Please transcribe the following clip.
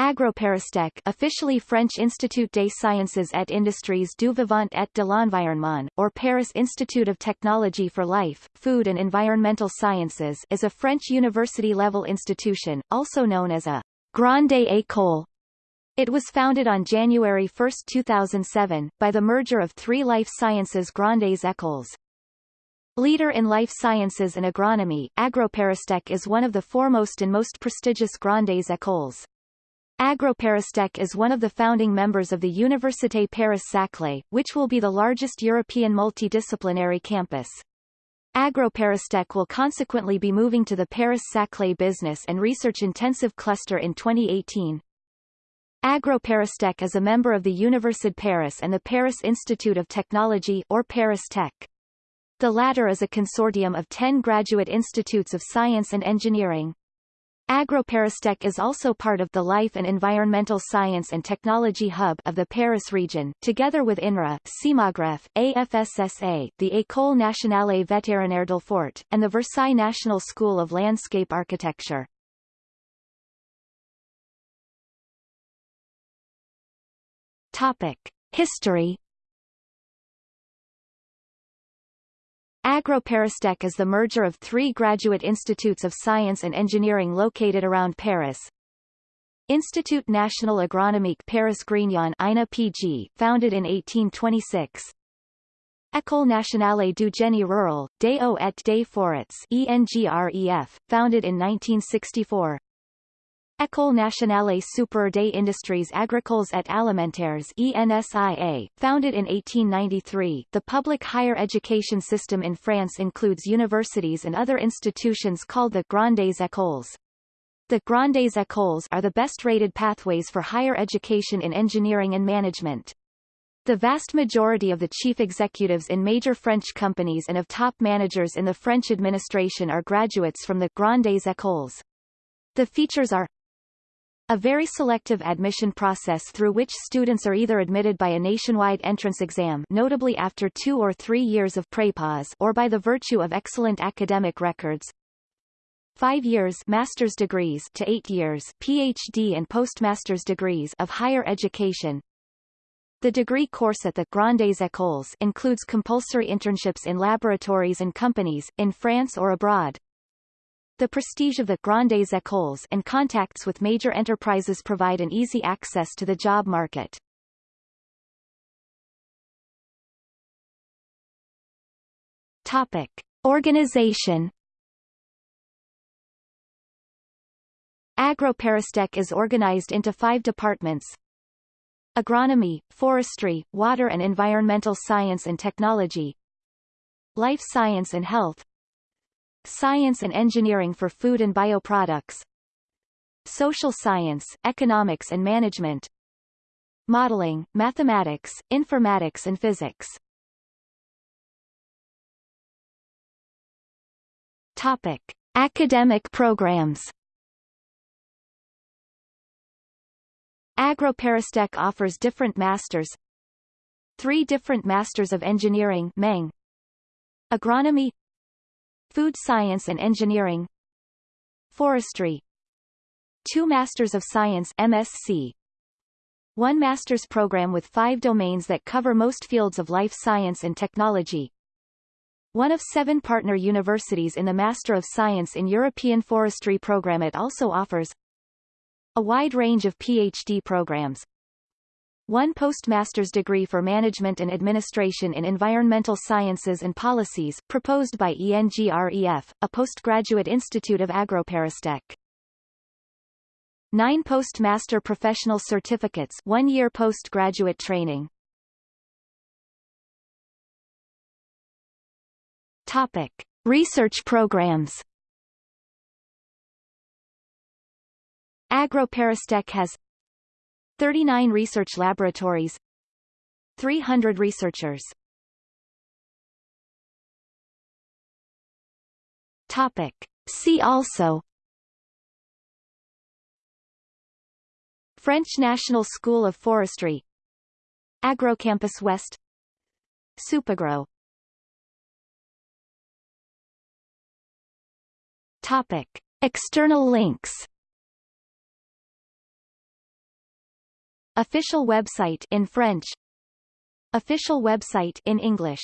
Agroparistech officially French Institut des Sciences et Industries du Vivant et de l'Environnement, or Paris Institute of Technology for Life, Food and Environmental Sciences is a French university-level institution, also known as a Grande École. It was founded on January 1, 2007, by the merger of three life sciences Grandes Écoles. Leader in life sciences and agronomy, Agroparistech is one of the foremost and most prestigious Grandes Écoles. Agroparistech is one of the founding members of the Université Paris-Saclay, which will be the largest European multidisciplinary campus. Agroparistech will consequently be moving to the Paris-Saclay Business and Research Intensive Cluster in 2018. Agroparistech is a member of the Université Paris and the Paris Institute of Technology or Paris Tech. The latter is a consortium of 10 graduate institutes of science and engineering. Agroparistech is also part of the Life and Environmental Science and Technology Hub of the Paris region, together with INRA, CEMAGREF, AFSSA, the École Nationale Vétérinaire d'Alfort, and the Versailles National School of Landscape Architecture. Topic. History Agroparistech is the merger of three graduate institutes of science and engineering located around Paris. Institut National Agronomique Paris Grignon INA PG, founded in 1826. École Nationale du Génie Rural, des Eaux et des Forêts ENGREF, founded in 1964. École nationale supérieure des industries agricoles et alimentaires ENSIA, founded in 1893, the public higher education system in France includes universities and other institutions called the Grandes Écoles. The Grandes Écoles are the best-rated pathways for higher education in engineering and management. The vast majority of the chief executives in major French companies and of top managers in the French administration are graduates from the Grandes Écoles. The features are a very selective admission process through which students are either admitted by a nationwide entrance exam notably after two or three years of prépas or by the virtue of excellent academic records. Five years master's degrees to eight years PhD and postmaster's degrees of higher education. The degree course at the Grandes Écoles includes compulsory internships in laboratories and companies, in France or abroad. The prestige of the Grandes Écoles and contacts with major enterprises provide an easy access to the job market. Topic. Organization Agroparistech is organized into five departments Agronomy, Forestry, Water and Environmental Science and Technology Life Science and Health Science and Engineering for Food and Bioproducts Social Science, Economics and Management Modeling, Mathematics, Informatics and Physics. Topic. Academic programs. Agroparistech offers different masters. Three different Masters of Engineering Meng, Agronomy Food Science and Engineering. Forestry. Two Masters of Science MSc One master's program with five domains that cover most fields of life science and technology. One of seven partner universities in the Master of Science in European Forestry program it also offers a wide range of PhD programs, one postmaster's degree for Management and Administration in Environmental Sciences and Policies, proposed by ENGREF, a postgraduate institute of Agroparistech. Nine postmaster professional certificates one-year postgraduate training. Topic. Research programs Agroparistech has 39 research laboratories 300 researchers. Topic. See also. French National School of Forestry. Agrocampus West. Supagro. Topic. External links Official website in French Official website in English